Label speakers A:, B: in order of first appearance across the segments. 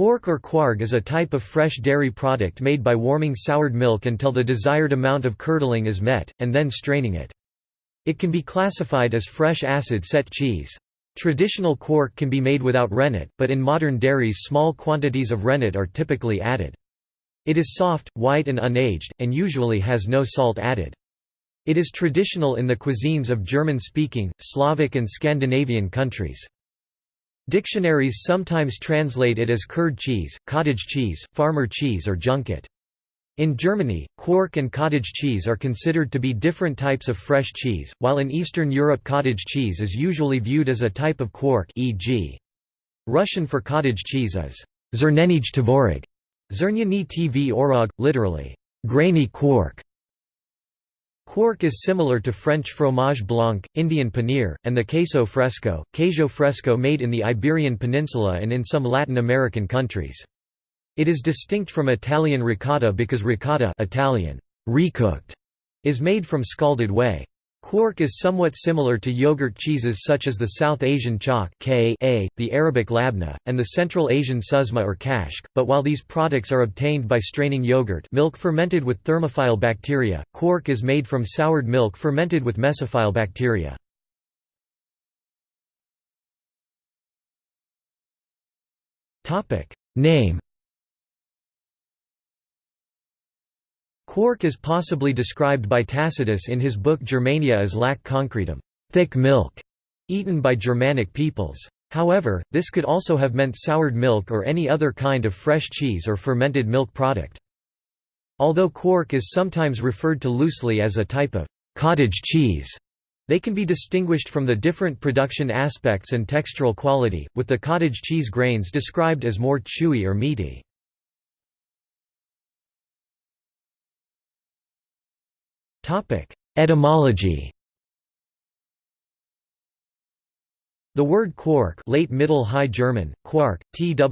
A: Quark or quarg is a type of fresh dairy product made by warming soured milk until the desired amount of curdling is met, and then straining it. It can be classified as fresh acid-set cheese. Traditional quark can be made without rennet, but in modern dairies small quantities of rennet are typically added. It is soft, white and unaged, and usually has no salt added. It is traditional in the cuisines of German-speaking, Slavic and Scandinavian countries. Dictionaries sometimes translate it as curd cheese, cottage cheese, farmer cheese or junket. In Germany, quark and cottage cheese are considered to be different types of fresh cheese, while in Eastern Europe cottage cheese is usually viewed as a type of quark e.g. Russian for cottage cheese is zernenij tvorog, zernyany tv orog, literally, grainy quark. Quark is similar to French fromage blanc, Indian paneer, and the queso fresco, queso fresco made in the Iberian Peninsula and in some Latin American countries. It is distinct from Italian ricotta because ricotta Italian, recooked, is made from scalded whey. Quark is somewhat similar to yogurt cheeses such as the South Asian chak the Arabic labna, and the Central Asian susma or kashk, but while these products are obtained by straining yogurt milk fermented with thermophile bacteria, quark is made from soured milk fermented with mesophile bacteria. Name Quark is possibly described by Tacitus in his book Germania as lac concretum thick milk", eaten by Germanic peoples. However, this could also have meant soured milk or any other kind of fresh cheese or fermented milk product. Although quark is sometimes referred to loosely as a type of cottage cheese, they can be distinguished from the different production aspects and textural quality, with the cottage cheese grains described as more chewy or meaty. Etymology The word quark late Middle High German, quark, twarc,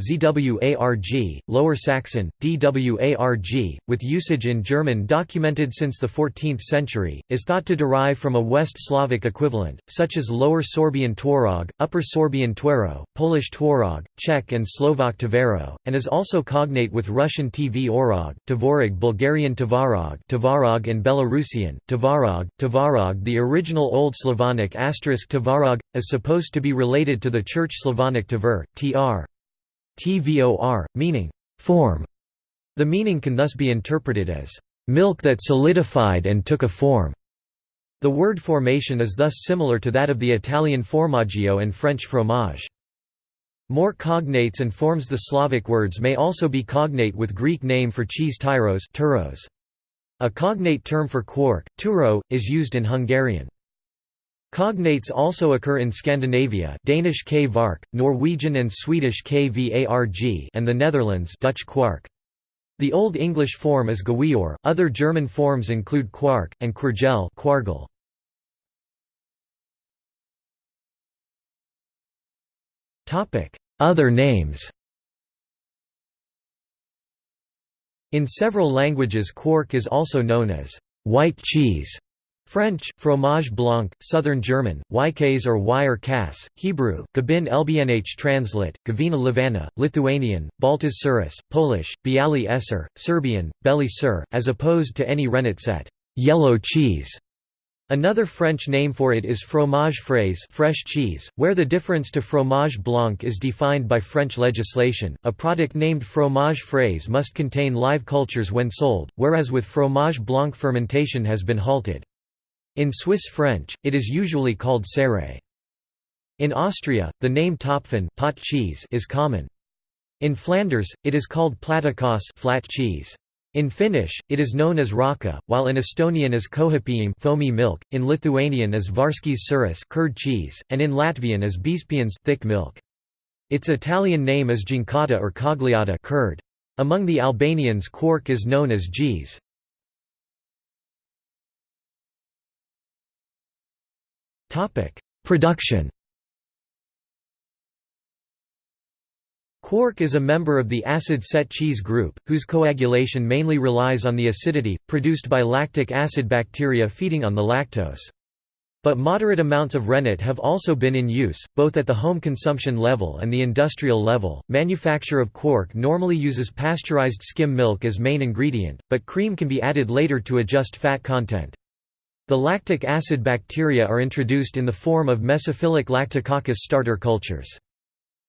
A: zwarg, Lower Saxon, dwarg, with usage in German documented since the 14th century, is thought to derive from a West Slavic equivalent, such as Lower Sorbian tworog, Upper Sorbian twero, Polish tworog, Czech and Slovak tvero, and is also cognate with Russian tv orog, tvorog Bulgarian tvarog, tvarog and Belarusian, tvarog, tvarog the original Old Slavonic asterisk tvarog is supposed to be related to the Church Slavonic tver, tr. tvor, meaning form. The meaning can thus be interpreted as milk that solidified and took a form. The word formation is thus similar to that of the Italian formaggio and French fromage. More cognates and forms The Slavic words may also be cognate with Greek name for cheese tyros. A cognate term for quark, turo, is used in Hungarian. Cognates also occur in Scandinavia Danish k vark, Norwegian and Swedish kvarg and the Netherlands Dutch kwark. The Old English form is gawior, other German forms include quark, and kwargel kwargel. Other names In several languages quark is also known as white cheese French, fromage blanc, Southern German, Ykes or wire Kas, Hebrew, Gabin Lbnh translate, Gavina Livana, Lithuanian, Baltas Suris, Polish, Bialy Esser, Serbian, Beli Sur, as opposed to any rennet set, yellow cheese. Another French name for it is fromage frais fresh cheese, where the difference to fromage blanc is defined by French legislation. A product named fromage frais must contain live cultures when sold, whereas with fromage blanc fermentation has been halted. In Swiss French, it is usually called serre. In Austria, the name Topfen pot cheese is common. In Flanders, it is called platikos flat cheese. In Finnish, it is known as rahka, while in Estonian as kohipiim foamy milk, in Lithuanian as varskis suris curd cheese, and in Latvian as biezpiens thick milk. Its Italian name is ginkata or cogliata curd. Among the Albanians quark is known as gees. Production Quark is a member of the acid-set cheese group, whose coagulation mainly relies on the acidity, produced by lactic acid bacteria feeding on the lactose. But moderate amounts of rennet have also been in use, both at the home consumption level and the industrial level. Manufacture of quark normally uses pasteurized skim milk as main ingredient, but cream can be added later to adjust fat content. The lactic acid bacteria are introduced in the form of mesophilic lactococcus starter cultures.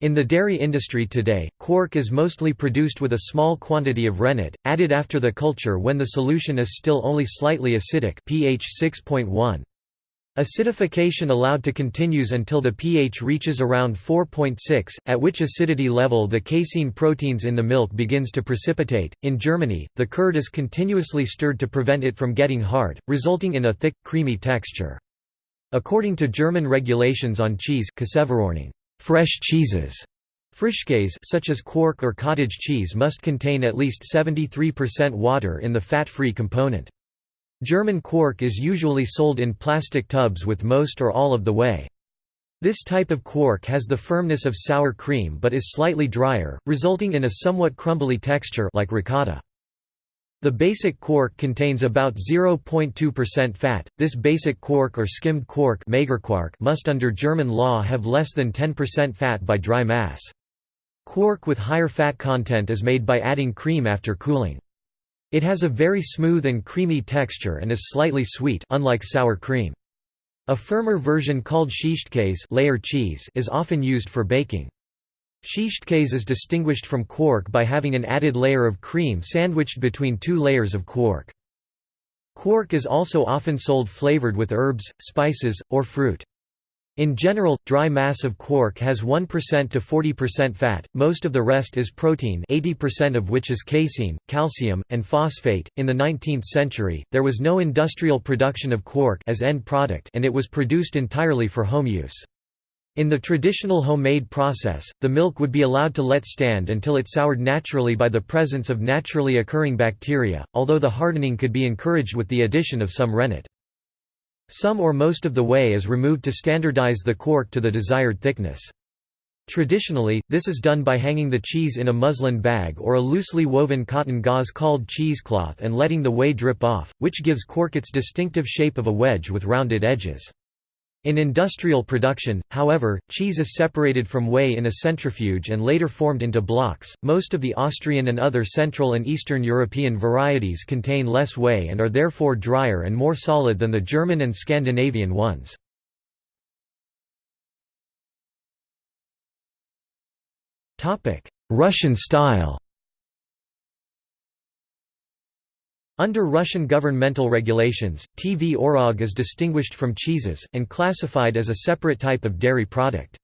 A: In the dairy industry today, quark is mostly produced with a small quantity of rennet, added after the culture when the solution is still only slightly acidic pH 6.1. Acidification allowed to continues until the pH reaches around 4.6, at which acidity level the casein proteins in the milk begins to precipitate. In Germany, the curd is continuously stirred to prevent it from getting hard, resulting in a thick, creamy texture. According to German regulations on cheese fresh cheeses Frischkäse such as quark or cottage cheese must contain at least 73% water in the fat-free component. German quark is usually sold in plastic tubs with most or all of the whey. This type of quark has the firmness of sour cream but is slightly drier, resulting in a somewhat crumbly texture like ricotta. The basic quark contains about 0.2% fat. This basic quark or skimmed quark must under German law have less than 10% fat by dry mass. Quark with higher fat content is made by adding cream after cooling. It has a very smooth and creamy texture and is slightly sweet unlike sour cream. A firmer version called Schichtkäse layer cheese is often used for baking. Schichtkäse is distinguished from quark by having an added layer of cream sandwiched between two layers of quark. Quark is also often sold flavored with herbs, spices, or fruit. In general, dry mass of quark has 1% to 40% fat, most of the rest is protein 80% of which is casein, calcium, and phosphate. In the 19th century, there was no industrial production of quark as end product and it was produced entirely for home use. In the traditional homemade process, the milk would be allowed to let stand until it soured naturally by the presence of naturally occurring bacteria, although the hardening could be encouraged with the addition of some rennet. Some or most of the whey is removed to standardize the quark to the desired thickness. Traditionally, this is done by hanging the cheese in a muslin bag or a loosely woven cotton gauze called cheesecloth and letting the whey drip off, which gives quark its distinctive shape of a wedge with rounded edges. In industrial production, however, cheese is separated from whey in a centrifuge and later formed into blocks. Most of the Austrian and other Central and Eastern European varieties contain less whey and are therefore drier and more solid than the German and Scandinavian ones. Russian style Under Russian governmental regulations, Tvorog is distinguished from cheeses, and classified as a separate type of dairy product.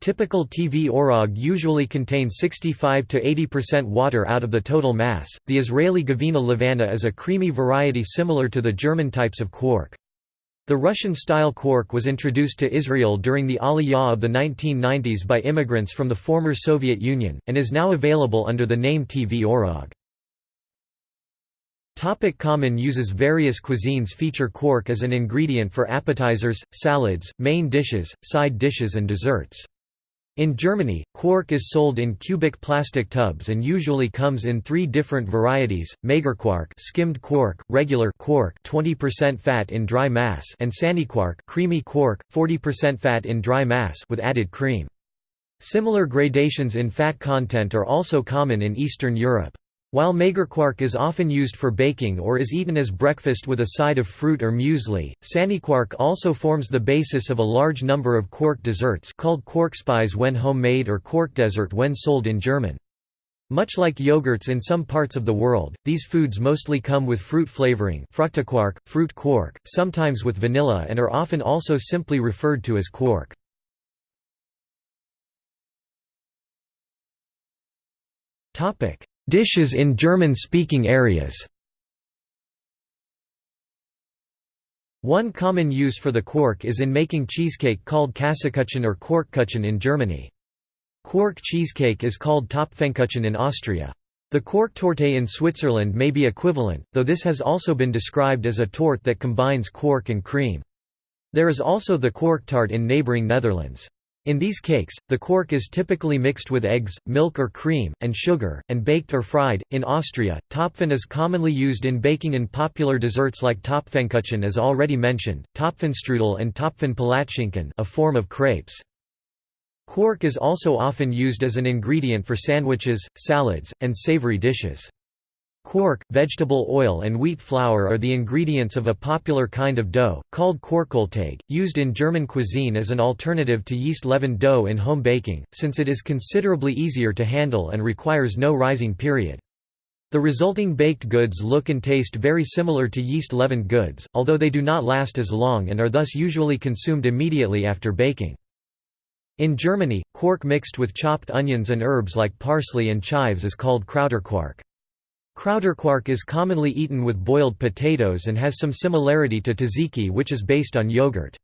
A: Typical Tvorog usually contains 65 to 80% water out of the total mass. The Israeli Gavina Levana is a creamy variety similar to the German types of quark. The Russian-style quark was introduced to Israel during the Aliyah of the 1990s by immigrants from the former Soviet Union, and is now available under the name Tvorog. Topic common uses Various cuisines feature quark as an ingredient for appetizers, salads, main dishes, side dishes and desserts. In Germany, quark is sold in cubic plastic tubs and usually comes in three different varieties: Magerquark, skimmed quark, regular quark, 20% fat in dry mass, and Sahnequark, creamy quark, 40% fat in dry mass with added cream. Similar gradations in fat content are also common in Eastern Europe. While magerquark is often used for baking or is eaten as breakfast with a side of fruit or muesli, sahnequark also forms the basis of a large number of quark desserts called Quarkspeise when homemade or quarkdessert when sold in German. Much like yogurts in some parts of the world, these foods mostly come with fruit flavoring fructiquark, fruit quark, sometimes with vanilla and are often also simply referred to as quark. Topic: Dishes in German-speaking areas One common use for the quark is in making cheesecake called Käsekuchen or Quarkkuchen in Germany. Quark cheesecake is called Topfenkuchen in Austria. The Quarktorte in Switzerland may be equivalent, though this has also been described as a torte that combines quark and cream. There is also the Quarktart in neighboring Netherlands. In these cakes, the quark is typically mixed with eggs, milk or cream, and sugar, and baked or fried. In Austria, Topfen is commonly used in baking in popular desserts like Topfenkuchen as already mentioned, Topfenstrudel and Topfenpalatschinken, a form of crepes. Quark is also often used as an ingredient for sandwiches, salads, and savory dishes. Quark, vegetable oil and wheat flour are the ingredients of a popular kind of dough, called Quarkkolteig, used in German cuisine as an alternative to yeast-leavened dough in home baking, since it is considerably easier to handle and requires no rising period. The resulting baked goods look and taste very similar to yeast-leavened goods, although they do not last as long and are thus usually consumed immediately after baking. In Germany, quark mixed with chopped onions and herbs like parsley and chives is called Kräuterquark. Kräuterquark is commonly eaten with boiled potatoes and has some similarity to tzatziki which is based on yogurt.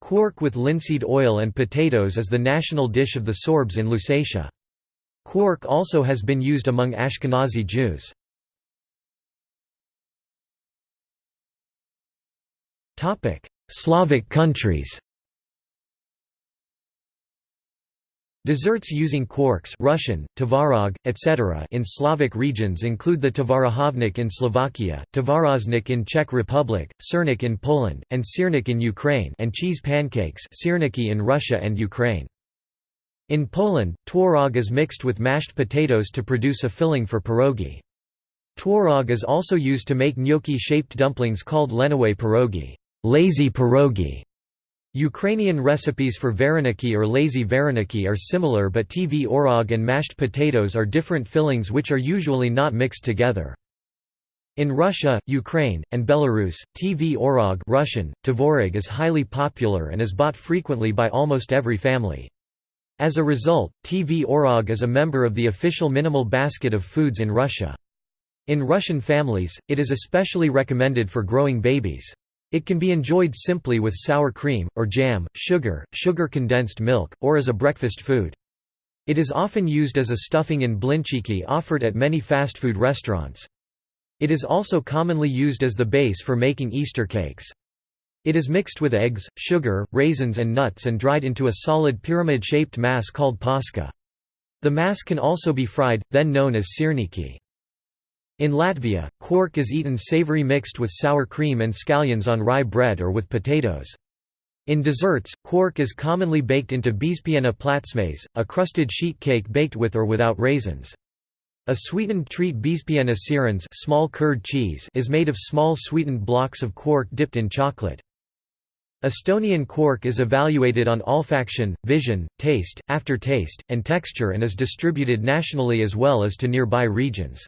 A: Quark with linseed oil and potatoes is the national dish of the Sorbs in Lusatia. Quark also has been used among Ashkenazi Jews. Slavic countries Desserts using quarks Russian, tvarog, etc. in Slavic regions include the tvarahovnik in Slovakia, tvaroznik in Czech Republic, sernik in Poland, and sirnik in Ukraine and cheese pancakes in Russia and Ukraine. In Poland, tworog is mixed with mashed potatoes to produce a filling for pierogi. Tworog is also used to make gnocchi-shaped dumplings called leniwe pierogi, lazy pierogi", Ukrainian recipes for vareniki or lazy vareniki are similar but tv orog and mashed potatoes are different fillings which are usually not mixed together. In Russia, Ukraine, and Belarus, tv orog Russian, tvorog is highly popular and is bought frequently by almost every family. As a result, tv orog is a member of the official minimal basket of foods in Russia. In Russian families, it is especially recommended for growing babies. It can be enjoyed simply with sour cream, or jam, sugar, sugar-condensed milk, or as a breakfast food. It is often used as a stuffing in blinchiki offered at many fast food restaurants. It is also commonly used as the base for making Easter cakes. It is mixed with eggs, sugar, raisins and nuts and dried into a solid pyramid-shaped mass called paska. The mass can also be fried, then known as sirniki. In Latvia, quark is eaten savory mixed with sour cream and scallions on rye bread or with potatoes. In desserts, quark is commonly baked into biezpiena platsmais, a crusted sheet cake baked with or without raisins. A sweetened treat biezpiena sirens small curd cheese is made of small sweetened blocks of quark dipped in chocolate. Estonian quark is evaluated on olfaction, vision, taste, aftertaste, and texture and is distributed nationally as well as to nearby regions.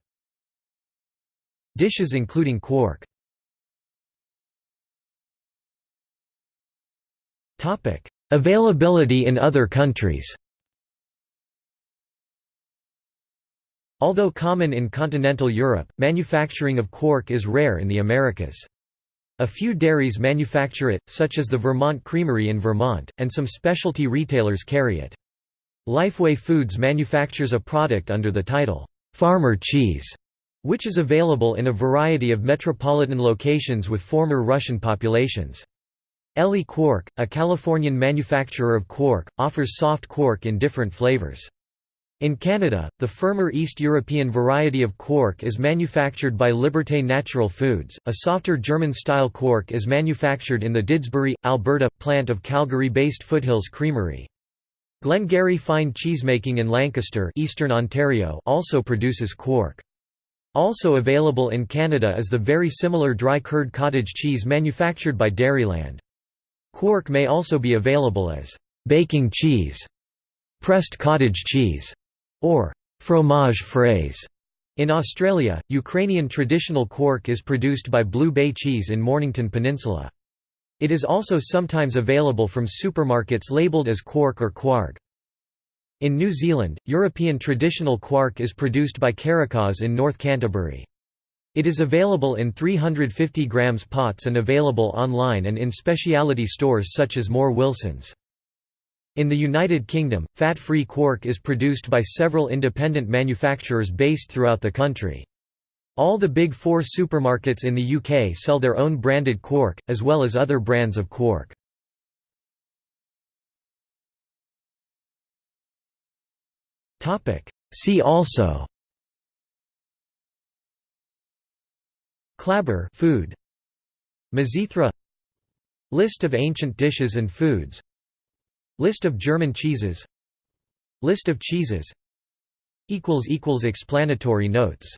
A: Dishes including quark Availability in other countries Although common in continental Europe, manufacturing of quark is rare in the Americas. A few dairies manufacture it, such as the Vermont Creamery in Vermont, and some specialty retailers carry it. Lifeway Foods manufactures a product under the title, "'Farmer Cheese' which is available in a variety of metropolitan locations with former Russian populations. Elli Quark, a Californian manufacturer of quark, offers soft quark in different flavors. In Canada, the firmer East European variety of quark is manufactured by Liberté Natural Foods. A softer German-style quark is manufactured in the Didsbury, Alberta, plant of Calgary-based Foothills Creamery. Glengarry Fine Cheesemaking in Lancaster, Eastern Ontario, also produces quark. Also available in Canada is the very similar dry curd cottage cheese manufactured by Dairyland. Quark may also be available as baking cheese, pressed cottage cheese, or fromage frais. In Australia, Ukrainian traditional quark is produced by Blue Bay Cheese in Mornington Peninsula. It is also sometimes available from supermarkets labelled as quark or kwarg. In New Zealand, European traditional quark is produced by Karikaas in North Canterbury. It is available in 350 grams pots and available online and in specialty stores such as Moore Wilsons. In the United Kingdom, fat-free quark is produced by several independent manufacturers based throughout the country. All the Big Four supermarkets in the UK sell their own branded quark, as well as other brands of quark. See also. Clabber food. Mizithra. List of ancient dishes and foods. List of German cheeses. List of cheeses. Explanatory notes